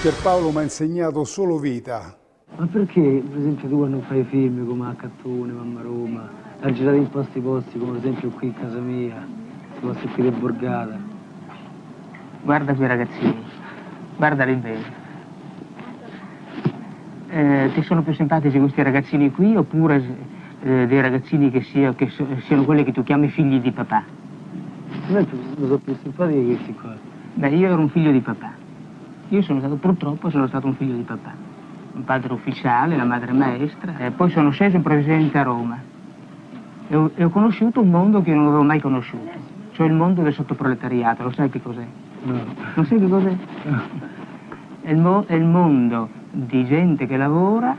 Pierpaolo mi ha insegnato solo vita. Ma perché, per esempio, tu quando fai film come a Cattone, Mamma Roma, hai girato in posti posti, come ad esempio qui in casa mia, i posti qui di Borgata. Guarda quei ragazzini, guarda l'invedo. Eh, ti sono più simpatici questi ragazzini qui oppure eh, dei ragazzini che, sia, che so, siano quelli che tu chiami figli di papà? A me sono più simpatici questi qua. Beh, io ero un figlio di papà. Io sono stato, purtroppo, sono stato un figlio di papà. Un padre ufficiale, la madre maestra, e poi sono sceso improvvisamente a Roma. E ho, e ho conosciuto un mondo che io non avevo mai conosciuto, cioè il mondo del sottoproletariato. Lo sai che cos'è? No. Non sai che cos'è? no. È il, mo- è il mondo di gente che lavora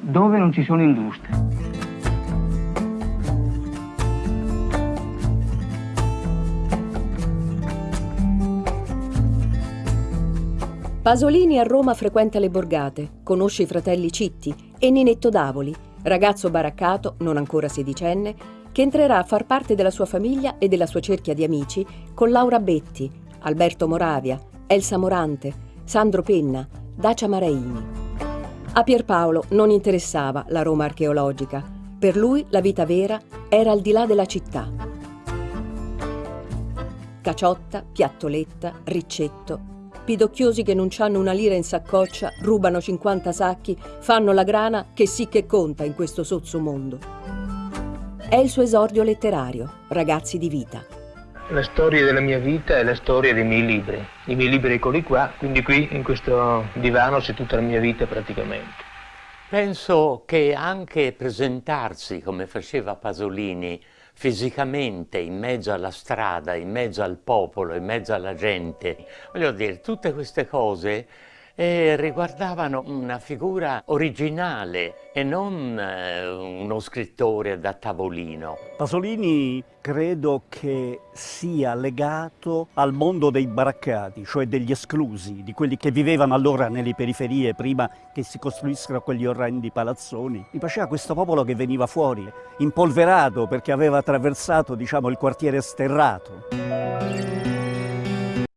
dove non ci sono industrie. Pasolini a Roma frequenta le borgate, conosce i fratelli Citti e Ninetto Davoli, ragazzo baraccato, non ancora sedicenne, che entrerà a far parte della sua famiglia e della sua cerchia di amici con Laura Betti, Alberto Moravia, Elsa Morante, Sandro Penna, Dacia Maraini. A Pierpaolo non interessava la Roma archeologica. Per lui la vita vera era al di là della città. Caciotta, piattoletta, riccetto, pidocchiosi che non hanno una lira in saccoccia, rubano 50 sacchi, fanno la grana che sì che conta in questo sozzo mondo. È il suo esordio letterario, Ragazzi di vita. La storia della mia vita è la storia dei miei libri. I miei libri eccoli qua, quindi qui in questo divano c'è tutta la mia vita praticamente. Penso che anche presentarsi come faceva Pasolini fisicamente in mezzo alla strada, in mezzo al popolo, in mezzo alla gente, voglio dire, tutte queste cose eh, riguardavano una figura originale e non eh, uno scrittore da tavolino. Pasolini credo che sia legato al mondo dei baraccati, cioè degli esclusi, di quelli che vivevano allora nelle periferie prima che si costruissero quegli orrendi palazzoni. Mi piaceva questo popolo che veniva fuori, impolverato perché aveva attraversato diciamo, il quartiere sterrato.